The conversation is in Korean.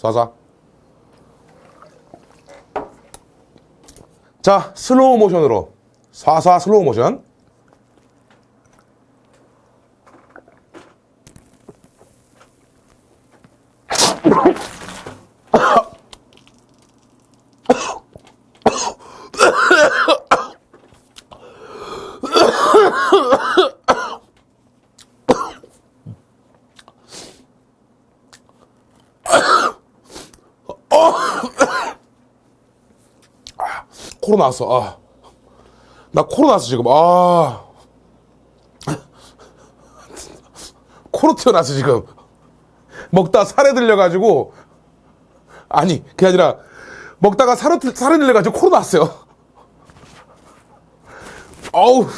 쏴자 자 슬로우 모션으로. 쏴쏴 슬로우 모션 코로 나왔어. 아. 나 코로 나왔어 지금. 아. 코로 튀어나왔어 지금. 먹다 살에 들려가지고. 아니 그게 아니라 먹다가 살에, 들려가지고 코로 나왔어요. 어우